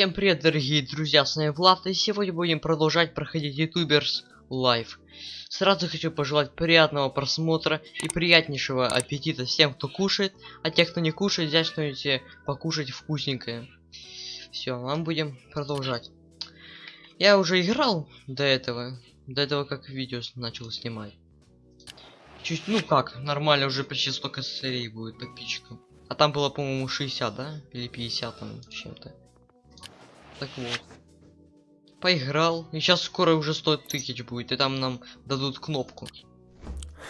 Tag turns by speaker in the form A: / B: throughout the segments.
A: Всем привет, дорогие друзья, с вами Влад, и сегодня будем продолжать проходить Youtubers Life. Сразу хочу пожелать приятного просмотра и приятнейшего аппетита всем, кто кушает, а тех, кто не кушает, взять что-нибудь покушать вкусненькое. Все, мы будем продолжать. Я уже играл до этого, до этого как видео начал снимать. Чуть, ну как, нормально, уже почти столько серий будет подписчиков. А там было, по-моему, 60, да? Или 50 там чем-то. Так вот. Поиграл. И сейчас скоро уже 100 тысяч будет. И там нам дадут кнопку.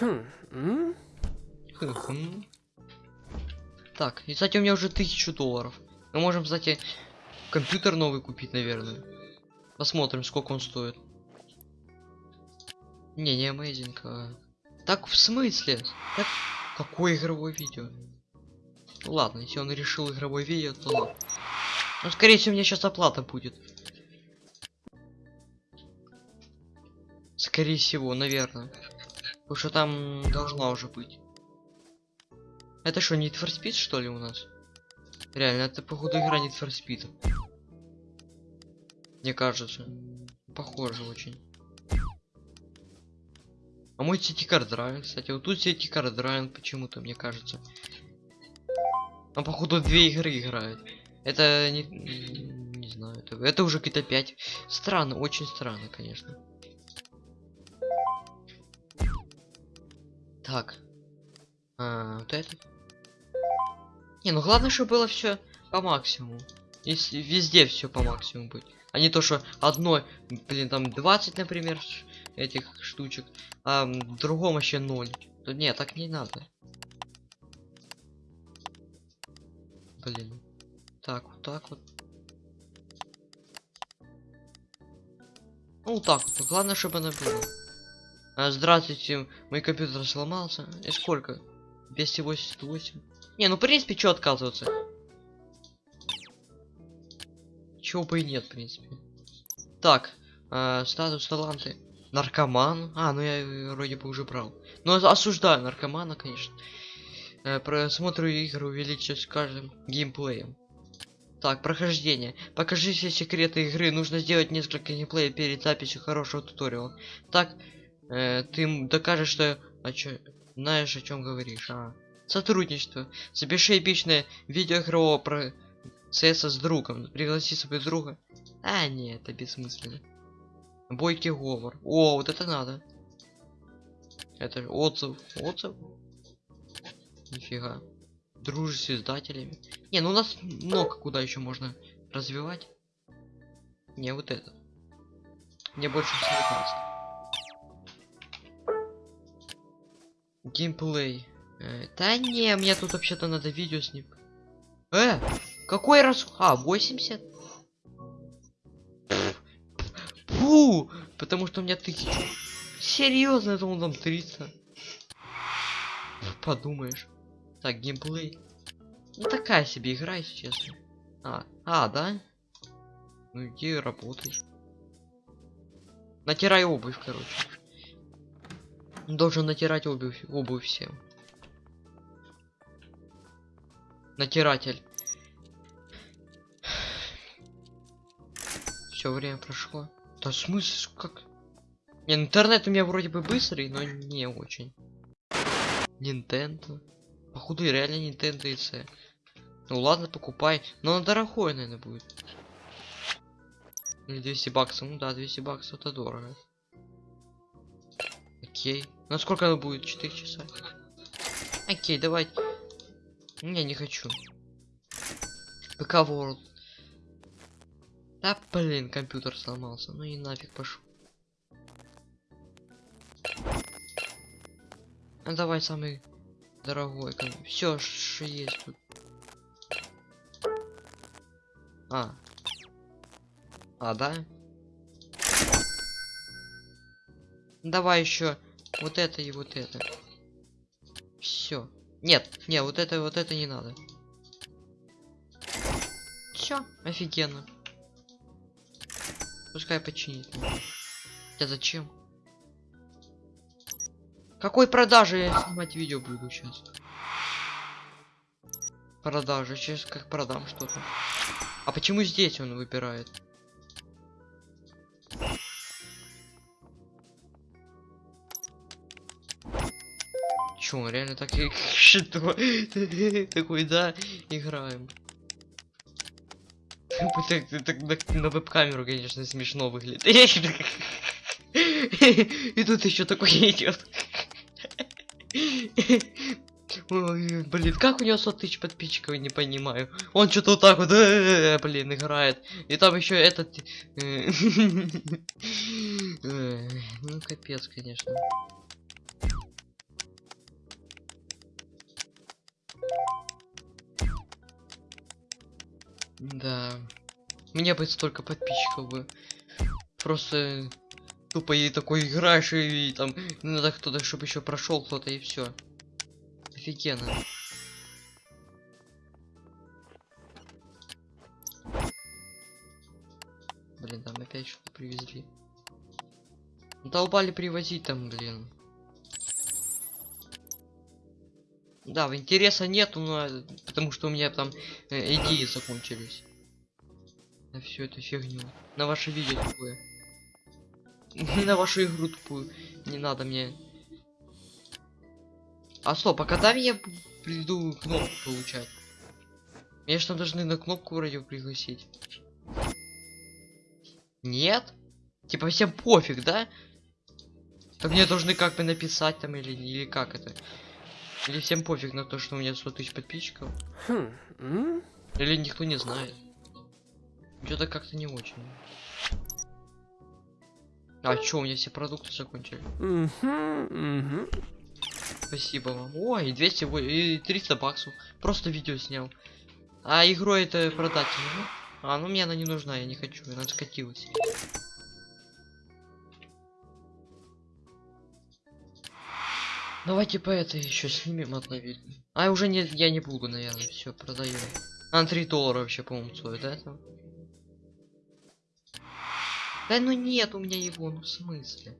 B: Хм?
A: Хм. Так, и, кстати, у меня уже тысячу долларов. Мы можем, кстати, компьютер новый купить, наверное. Посмотрим, сколько он стоит. Не, не amazing. а. Так, в смысле? Так, какое игровое видео? Ладно, если он решил игровое видео, то ладно. Ну, скорее всего, у меня сейчас оплата будет. Скорее всего, наверное. Потому что там должна уже быть. Это что, Need for Speed, что ли, у нас? Реально, это, походу, игра Need for Speed. Мне кажется. Похоже очень. А мой сетикар драйв, кстати, вот тут сетикар драйв почему-то, мне кажется. А походу две игры играют. Это не, не знаю, это, это уже какие-то 5. Странно, очень странно, конечно. Так. А, вот это. Не, ну главное, чтобы было все по максимуму. Если везде все по максимуму быть. А не то, что одной, блин, там 20, например, этих штучек, а в другом вообще 0. То нет, так не надо. Блин. Так, вот так вот. Ну, так вот. Главное, чтобы она была. А, здравствуйте, мой компьютер сломался. И сколько? 288. Не, ну, в принципе, что отказываться? Чего бы и нет, в принципе. Так, а, статус таланты. Наркоман. А, ну я э, вроде бы уже брал. Но осуждаю наркомана, конечно. Э, просмотр игр увеличивать с каждым геймплеем. Так, прохождение. Покажи все секреты игры. Нужно сделать несколько геймплеев перед записью хорошего туториала. Так, э, ты докажешь, что о чё- знаешь, о чем говоришь. А. Сотрудничество. Запиши эпичное видео игрового процесса с другом. Пригласи своего друга. А, нет, это бессмысленно. Бойкий говор. О, вот это надо. Это же отзыв. Отзыв? Нифига. Дружишь с издателями. Не, ну у нас много куда еще можно развивать. Не, вот это. Мне больше всего нравится. Геймплей. Э, да не, мне тут вообще-то надо видео с ним. Э, какой раз... А, 80? Фу, потому что у меня тысяча. Серьезно, я думал там 300. Подумаешь. Так, геймплей. Ну такая себе игра, если честно. А, а, да? Ну иди работай. Натирай обувь, короче. Должен натирать обувь, обувь всем. Натиратель. Все время прошло. Да в смысле, как? Не, ну, интернет у меня вроде бы быстрый, но не очень. Nintendo. Походу реально Nintendo и C. Ну ладно, покупай. Но он дорогой, наверное, будет. Или 200 баксов. Ну да, 200 баксов это дорого. Окей. Ну сколько оно будет? 4 часа. Окей, давай. Не, не хочу. ПК World. Да блин, компьютер сломался. Ну и нафиг пошел. Ну давай самый дорогой. Все, что есть тут. А. А, да? Давай еще вот это и вот это. Все. Нет, не, вот это, вот это не надо. Все, офигенно. Пускай починит. Я зачем? Какой продажи я снимать видео буду сейчас? Продажа, сейчас как продам что-то. А почему здесь он выбирает? Чё, он реально так и что? Такой, да, играем. На веб-камеру, конечно, смешно выглядит. И тут еще такой идет. Блин, как у него 100 тысяч подписчиков, не понимаю. Он что-то вот так вот, э, блин, играет. И там еще этот... э, э, Ну, капец, конечно. Да. Мне бы столько подписчиков бы. Просто тупо и такой играешь и, там надо кто-то, чтобы еще прошел кто-то и все. Офигенно. Блин, там опять что-то привезли. Долбали привозить там, блин. Да, интереса нету, но э, потому что у меня там э, идеи закончились. На всю эту фигню. На ваше видео такое. На вашу игру тупую. Не надо мне. А стоп, а когда я приду кнопку получать? Меня что должны на кнопку вроде пригласить. Нет? Типа всем пофиг, да? Так мне должны как бы написать там или, или как это? Или всем пофиг на то, что у меня 100 тысяч подписчиков?
B: Хм.
A: Или никто не знает? Что-то как-то не очень. А чё, у меня все продукты закончили? Спасибо вам. Ой, и 200, во- и 300 баксов. Просто видео снял. А игру это продать не могу? А, ну мне она не нужна, я не хочу, она скатилась. Давайте по этой еще снимем одно видео. А уже не, я не буду, наверное, все продаю. А 3 доллара вообще, по-моему, стоит, да? Да ну нет у меня его, ну в смысле?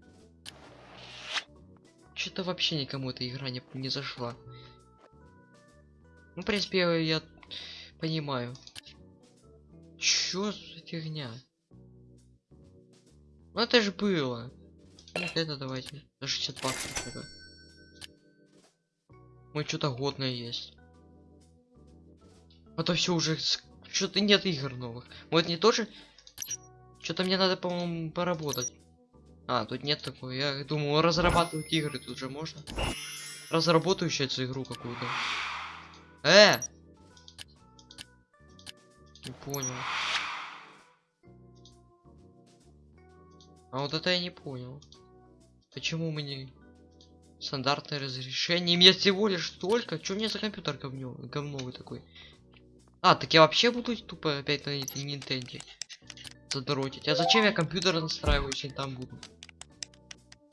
A: Что-то вообще никому эта игра не, не зашла. Ну, в принципе, я, понимаю. Чё за фигня? Ну это же было. Вот это давайте. За 60 баксов. Мы что-то годное есть. А то все уже что-то нет игр новых. Вот не тоже. Что-то мне надо, по-моему, поработать. А, тут нет такой. Я думаю, разрабатывать игры тут же можно. Разработаю сейчас игру какую-то. Э! Не понял. А вот это я не понял. Почему мы не... Стандартное разрешение. Мне всего лишь столько. Чё мне за компьютер говнё... говновый такой? А, так я вообще буду тупо опять на Нинтенде задротить. А зачем я компьютер настраиваю, если там буду?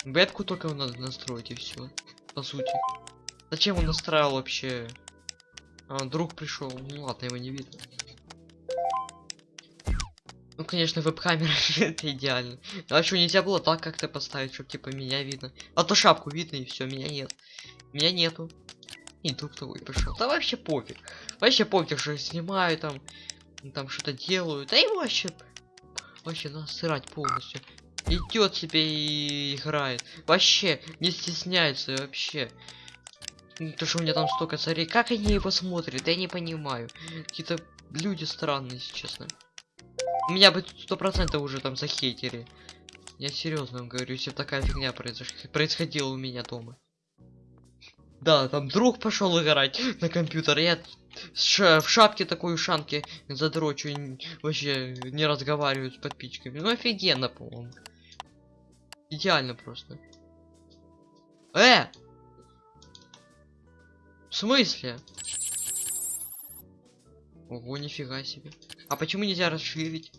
A: Бетку только надо настроить и все. По сути. Зачем он настраивал вообще? А, друг пришел. Ну ладно, его не видно. Ну, конечно, веб-камера это идеально. А что, нельзя было так как-то поставить, чтобы типа меня видно? А то шапку видно и все, меня нет. Меня нету. И друг твой пришел. Да вообще пофиг. Вообще пофиг, что я снимаю там, там что-то делаю. Да и вообще, вообще насрать полностью. Идет себе и играет. Вообще, не стесняется вообще. Ну, То, что у меня там столько царей. Как они его смотрят, я не понимаю. Какие-то люди странные, если честно. Меня бы сто процентов уже там захейтили. Я серьезно вам говорю, если такая фигня произош... происходила у меня дома. Да, там друг пошел играть на компьютер, я в шапке такой ушанки задрочу, вообще не разговариваю с подписчиками. Ну офигенно, по-моему. Идеально просто. Э! В смысле? Ого, нифига себе. А почему нельзя расширить?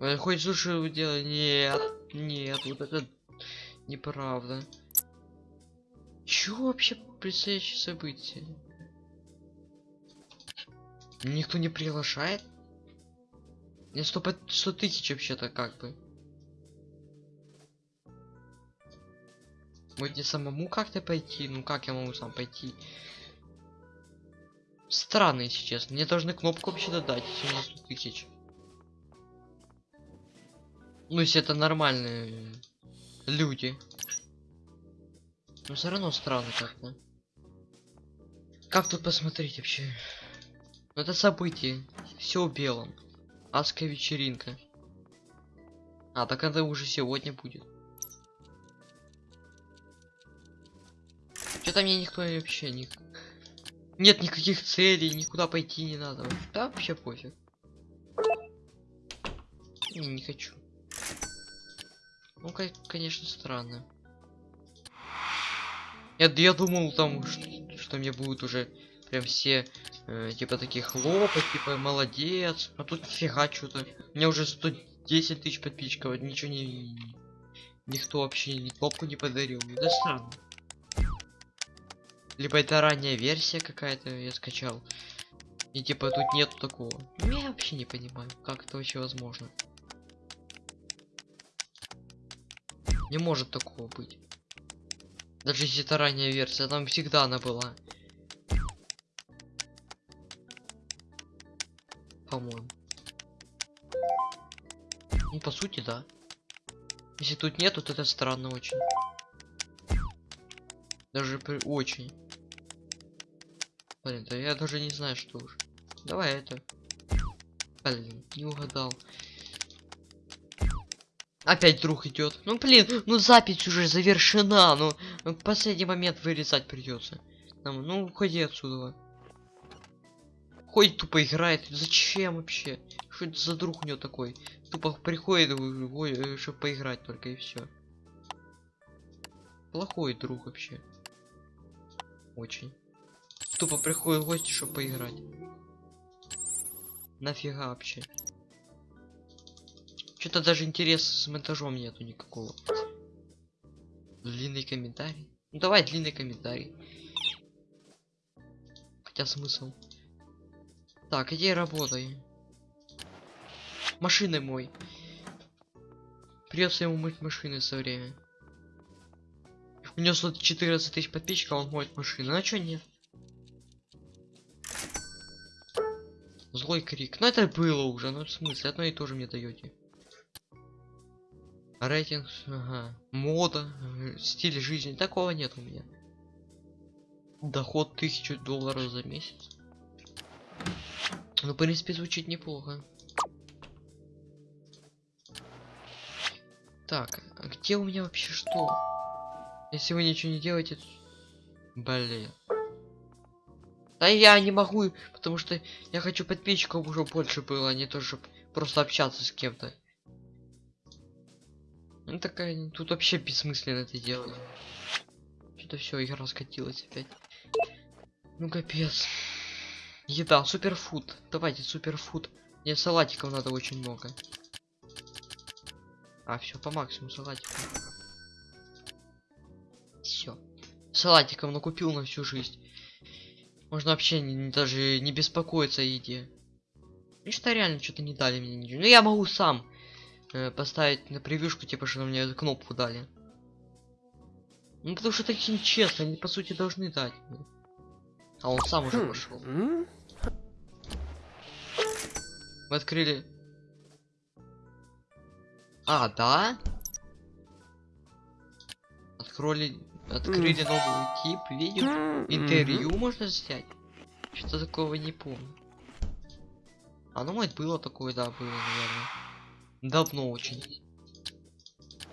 A: Э, Хоть суши делать? Нет, нет, вот это неправда. Чё вообще предстоящее событие? Никто не приглашает? Мне 100, по- 100 тысяч вообще-то как бы. Может мне самому как-то пойти? Ну как я могу сам пойти? Странно, если честно. Мне должны кнопку вообще дать, если у нас тут тысяч. Ну, если это нормальные люди. Но все равно странно как-то. Как тут посмотреть вообще? Ну, Это событие. Все в белом. Адская вечеринка. А, так это уже сегодня будет. Что-то мне никто вообще не... Нет никаких целей, никуда пойти не надо. Да, вообще пофиг. Не, не хочу. Ну, ко- конечно, странно. Я, я думал там, что, что мне будут уже прям все э, типа такие хлопать, типа молодец. А тут нифига что-то. У меня уже 110 тысяч подписчиков, ничего не... Никто вообще ни кнопку не подарил. Да странно. Либо это ранняя версия какая-то я скачал. И типа тут нет такого. Ну, Я вообще не понимаю, как это вообще возможно. Не может такого быть. Даже если это ранняя версия, там всегда она была. По-моему. Ну, по сути, да. Если тут нет, вот это странно очень. Даже при... очень. Блин, да я даже не знаю, что уж. Давай это. Блин, не угадал. Опять друг идет. Ну блин, ну запись уже завершена. Ну, последний момент вырезать придется. Нам, ну уходи отсюда. Ходит тупо играет. Зачем вообще? Что это за друг у него такой? Тупо приходит, чтобы поиграть только и все. Плохой друг вообще. Очень. Тупо приходит гости, чтобы поиграть. Нафига вообще? Что-то даже интереса с монтажом нету никакого. Длинный комментарий. Ну давай длинный комментарий. Хотя смысл. Так, иди работай. Машины мой. Придется ему мыть машины со время. У него 114 тысяч подписчиков, он моет машины. А чё нет? Злой крик. Ну это было уже, ну в смысле, одно и то же мне даете. Рейтинг, ага. Мода, э, стиль жизни. Такого нет у меня. Доход 1000 долларов за месяц. Ну, в принципе, звучит неплохо. Так, а где у меня вообще что? Если вы ничего не делаете... Блин. Да я не могу, потому что я хочу подписчиков уже больше было, а не то, чтобы просто общаться с кем-то. Ну такая, тут вообще бессмысленно это делать. Что-то все, игра скатилась опять. Ну капец. Еда, суперфуд. Давайте суперфуд. Мне салатиков надо очень много. А, все, по максимуму салатиков. Все. Салатиков накупил на всю жизнь. Можно вообще не, не- даже не беспокоиться о еде. Ну что реально что-то не дали мне ничего. Ну я могу сам э, поставить на превьюшку, типа, что мне эту кнопку дали. Ну потому что это нечестно, они по сути должны дать. А он сам уже
B: Хм,
A: пошел. Мы открыли. А, да? Открыли, открыли новый тип видео. Интервью можно снять? Что такого не помню. А ну может было такое, да, было, наверное. Давно очень.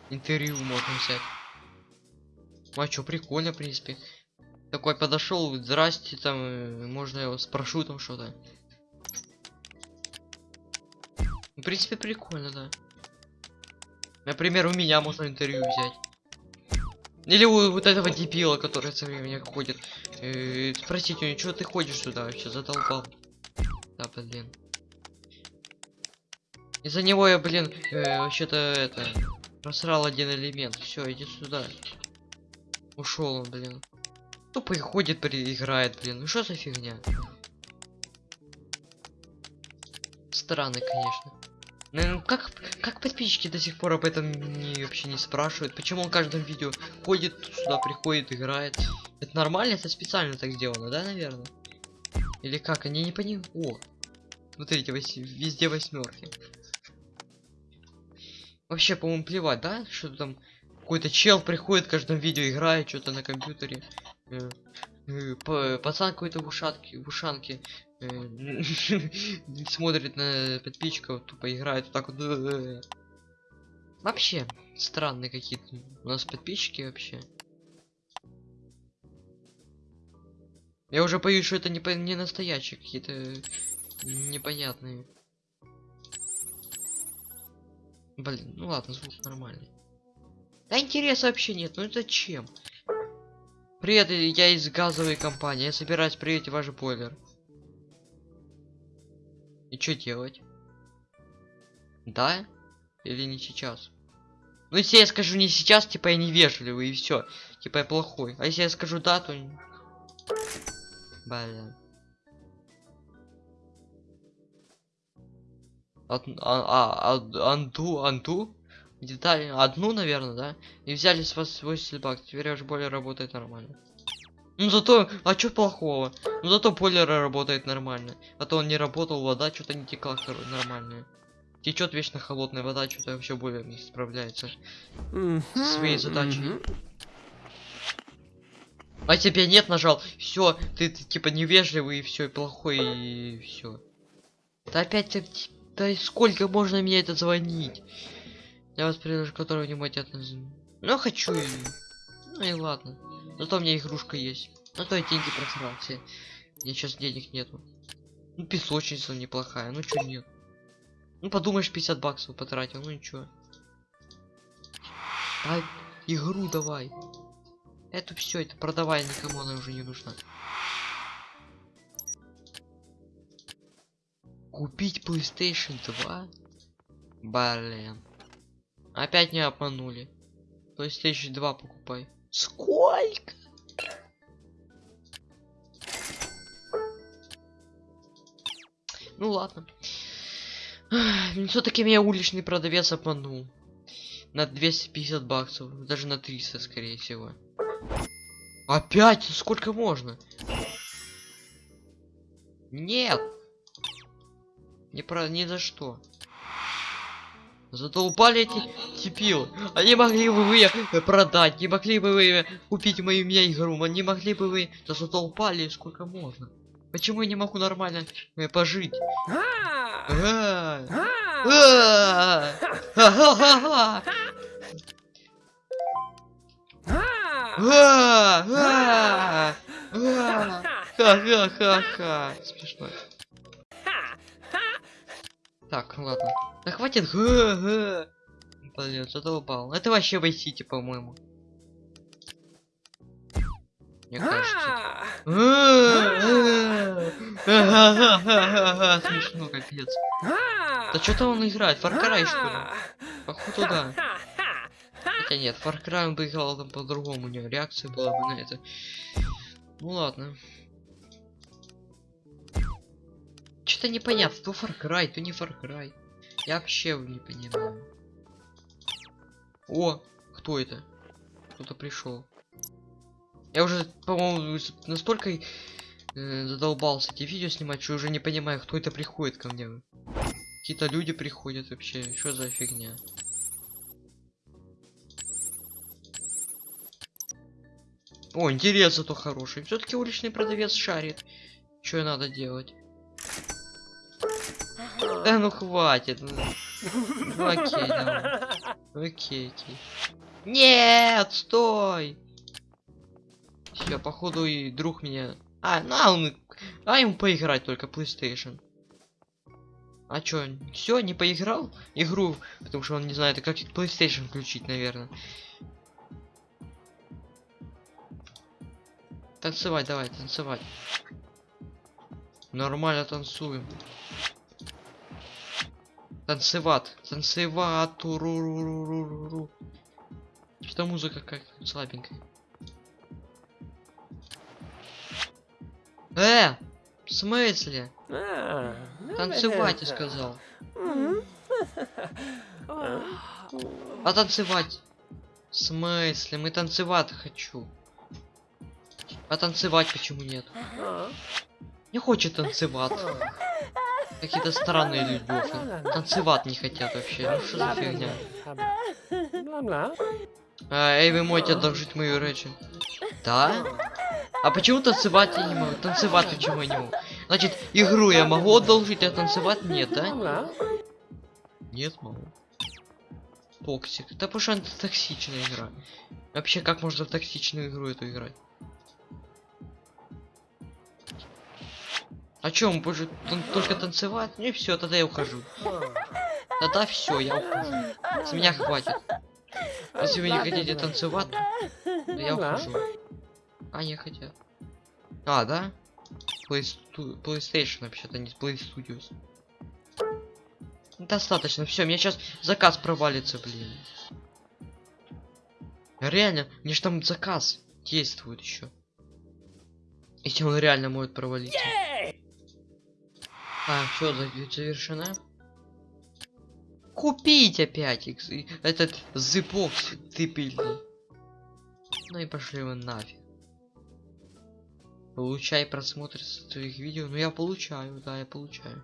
A: Интервью можно взять. А чё, прикольно, в принципе. Такой подошел, здрасте, там, э, можно я вас спрошу там что-то. В принципе, прикольно, да. Например, у меня можно интервью взять. Или у вот этого дебила, который все время ходит. Э, спросить у него, что ты ходишь сюда вообще, задолбал. Да, блин. Из-за него я, блин, э, вообще-то это просрал один элемент. Все, иди сюда. Ушел он, блин. Тупо ходит, играет, блин. Ну что за фигня? Странно, конечно. Ну, как, как подписчики до сих пор об этом не, вообще не спрашивают? Почему он в каждом видео ходит сюда, приходит, играет? Это нормально? Это специально так сделано, да, наверное? Или как? Они не понимают. О! Смотрите, вось- везде восьмерки. Вообще, по-моему, плевать, да? Что там какой-то чел приходит в каждом видео, играет что-то на компьютере. Э, э, па- Пацан какой-то в ушатке, в ушанке э, смотрит на подписчиков, тупо играет вот так вот. Вообще, странные какие-то у нас подписчики вообще. Я уже боюсь, что это не, не настоящие какие-то непонятные. Блин, ну ладно, звук нормальный. Да интереса вообще нет, ну зачем? Привет, я из газовой компании, я собираюсь проверить ваш бойлер. И что делать? Да? Или не сейчас? Ну если я скажу не сейчас, типа я невежливый и все, типа я плохой. А если я скажу да, то... Блин. От- а, а, анду, анду? Детали, одну, наверное, да? И взяли с вас 80 баксов, теперь аж более работает нормально. Ну зато, а чё плохого? Ну зато бойлер работает нормально. А то он не работал, вода что-то не текла нормальная. Течет вечно холодная вода, что-то вообще более не справляется.
B: Мгм,
A: Своей задачей. А тебе нет нажал, все, ты, ты типа невежливый и все, плохой и все. Да опять ты, да и сколько можно мне это звонить? Я вас предложу, которого не хотят Ну хочу и. Ну и ладно. Зато у меня игрушка есть. Ну то и деньги просрал все. Мне сейчас денег нету. Ну песочница неплохая, ну чё нет. Ну подумаешь 50 баксов потратил, ну ничего. А игру давай. Это все, это продавай, никому она уже не нужна. Купить PlayStation 2? Блин. Опять не обманули. PlayStation 2 покупай. Сколько? Ну ладно. Все-таки меня уличный продавец обманул. На 250 баксов. Даже на 300, скорее всего. Опять? Сколько можно? Нет. Не про ни за что. Задолбали эти типилы. Они могли бы вы э, продать, не могли бы вы купить мою меня игру, не могли бы вы... Да задолбали, сколько можно. Почему я не могу нормально э, пожить?
B: А,
A: ха-ха-ха-ха. Так, ладно. Да хватит. Блин, задолбал. Это вообще в Сити, по-моему. Мне кажется. Смешно, капец.
B: А!
A: Да что-то он играет, Far Cry что ли? Походу да. Хотя нет, Far Cry он бы играл там по-другому, у него реакция была бы на это. Ну ладно. Что-то непонятно, то Far Cry, то не Far Cry. Я вообще не понимаю. О, кто это? Кто-то пришел. Я уже, по-моему, настолько э, задолбался эти видео снимать, что уже не понимаю, кто это приходит ко мне. Какие-то люди приходят вообще. Что за фигня? О, интерес зато хороший. Все-таки уличный продавец шарит. Что надо делать? Да ну хватит. Ну, ну окей, давай. Окей, окей. Нет, стой! Все, походу и друг меня. А, ну а он. А ему поиграть только PlayStation. А чё, все, не поиграл игру, потому что он не знает, как PlayStation включить, наверное. Танцевать, давай, танцевать. Нормально танцуем. Танцевать, танцевать, туруруруруру. Что музыка как слабенькая. Э, в смысле?
B: А!
A: Танцевать, я сказал. А танцевать? В смысле? Мы танцевать хочу. А танцевать почему нет? Не хочет танцевать. Какие-то странные люди. Танцевать не хотят вообще. Ну что за фигня? А, эй, вы можете одолжить мою речь. Да? А почему танцевать я не могу? Танцевать почему я не могу? Значит, игру я могу одолжить, а танцевать нет, да? Нет, могу. Токсик. Да потому что это токсичная игра. Вообще, как можно в токсичную игру эту играть? А чё, он будет тан- только танцевать? Ну и все, тогда я ухожу. Тогда все, я ухожу. С меня хватит. Если вы не хотите танцевать, то я ухожу. А, не хотят. А, да? PlayStu- PlayStation вообще-то, не Play Studios. Достаточно, все, мне сейчас заказ провалится, блин. Реально, мне ж там заказ действует еще. Если он реально может провалиться. А, все, завершена. Купить опять этот зыбокс дебильный. Ну и пошли вы нафиг. Получай просмотр своих видео. Ну я получаю, да, я получаю.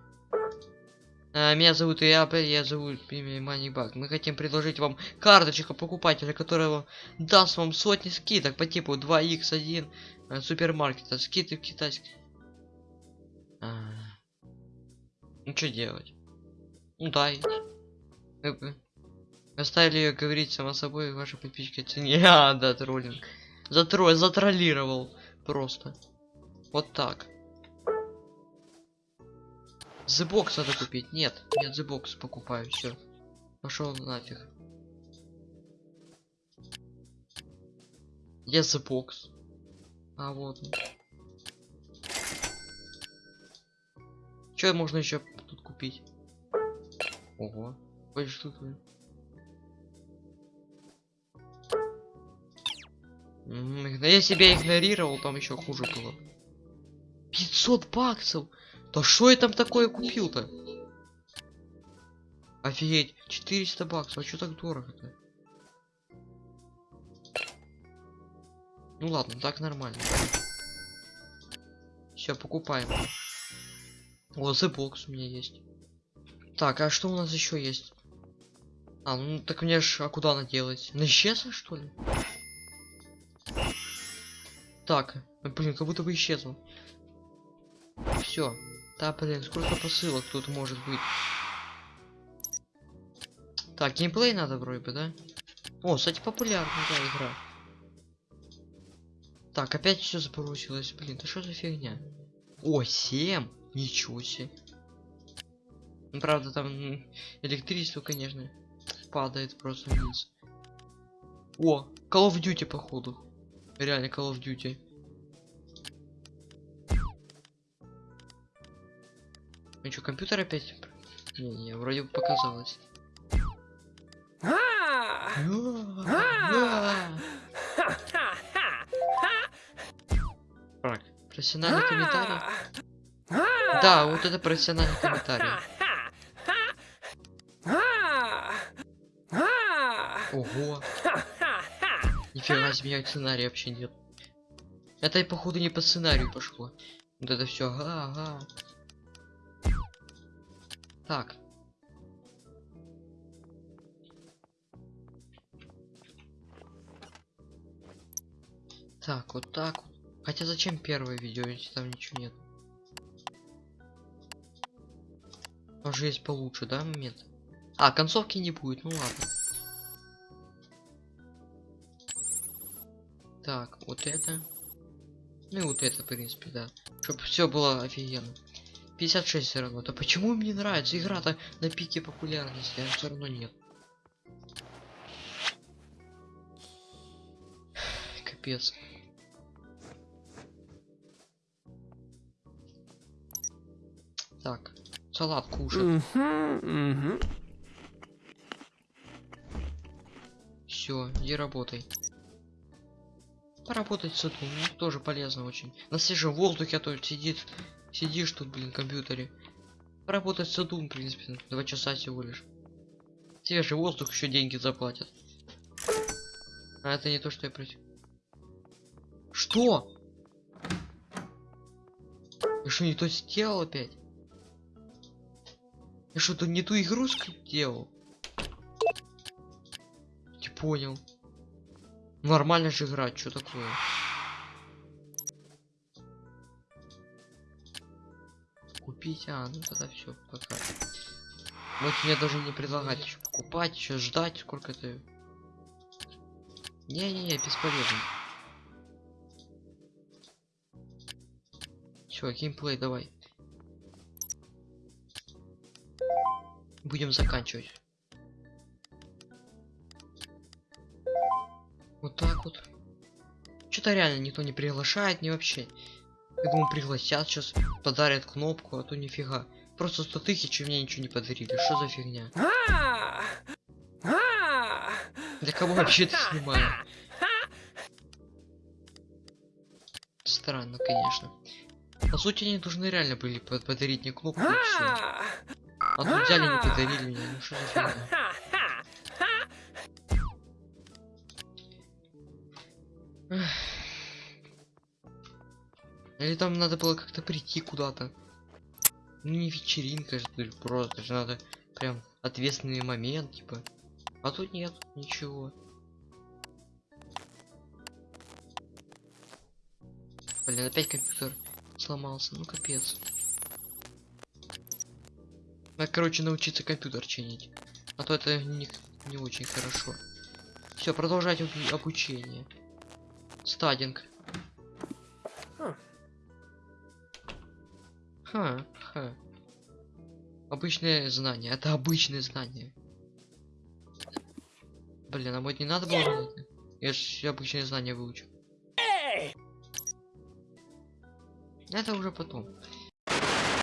A: А, меня зовут Иапа, я зовут имя Манибак. Мы хотим предложить вам карточку покупателя, которая даст вам сотни скидок по типу 2x1 э, супермаркета. Скидки в китайских. А. Ну что делать? Ну да, идти. Вы бы Оставили ее говорить само собой, ваши подписчики цене. А, да, троллинг. Затро... Затроллировал. Просто. Вот так. Box надо купить. Нет, нет, Box покупаю, все. Пошел нафиг. The Box? А вот. Что можно еще купить? Ого. М, игно- Я себя игнорировал, там еще хуже было. 500 баксов! Да что я там такое купил-то? Офигеть, 400 баксов, а что так дорого-то? Ну ладно, так нормально. Все, покупаем. О, The Box у меня есть. Так, а что у нас еще есть? А, ну так мне ж, а куда она делать? На исчезла, что ли? Так, э, блин, как будто бы исчезла. Все. Да, блин, сколько посылок тут может быть? Так, геймплей надо вроде бы, да? О, кстати, популярная да, игра. Так, опять все забросилось, блин, да что за фигня? О, 7? Ничего себе. Ну, правда, там электричество, конечно, падает просто вниз. О, Call of Duty, походу. Реально Call of Duty. Ну что, компьютер опять? Не-не, вроде бы показалось.
B: А!
A: А, Так, профессиональный комментарий. Да, вот это профессиональный комментарий. Ого, нифига себе, сценария вообще нет. Это, походу, не по сценарию пошло. Вот это все, ага, ага. Так. Так, вот так. Хотя зачем первое видео, если там ничего нет? Тоже есть получше, да, момент? А, концовки не будет, ну ладно. Так, вот это. Ну и вот это, в принципе, да. Чтобы все было офигенно. 56 все равно. Да почему мне нравится? Игра-то на пике популярности, а все равно нет. Капец. Так, салат кушать. Все, иди работай. Поработать в саду, ну, тоже полезно очень. На свежем воздухе, а то сидит, сидишь тут, блин, в компьютере. Поработать в саду, в принципе, два часа всего лишь. Свежий воздух, еще деньги заплатят. А это не то, что я просил. Что? Я что, не то сделал опять? Я что-то не ту игру сделал? Не понял. Нормально же играть, что такое? Купить, а, ну тогда все, пока. Вот мне даже не предлагать еще покупать, еще ждать, сколько это. Не-не-не, бесполезно. Все, геймплей, давай. Будем заканчивать. Вот так вот. Что-то реально никто не приглашает, не вообще. Я думаю, пригласят сейчас, подарят кнопку, а то нифига. Просто 100 тысяч и мне ничего не подарили. Что за фигня? Для кого вообще это снимаю? Странно, конечно. По сути, они должны реально были под- подарить мне кнопку и всё.
B: А!
A: А тут взяли не подарили мне. Ну что за фигня? Или там надо было как-то прийти куда-то. Ну не вечеринка же, просто же надо прям ответственный момент, типа. А тут нет, ничего. Блин, опять компьютер сломался, ну капец. Надо, короче, научиться компьютер чинить. А то это не, не очень хорошо. Все, продолжать обу- обучение. Стадинг.
B: Хм.
A: Ха, ха. Обычное знание. Это обычное знание. Блин, а вот не надо было? Я ж обычное знание выучу. Это уже потом.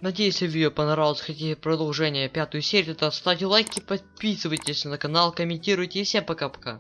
A: Надеюсь, видео понравилось. Хотите продолжение пятую серию, то ставьте лайки, подписывайтесь на канал, комментируйте и всем пока-пока.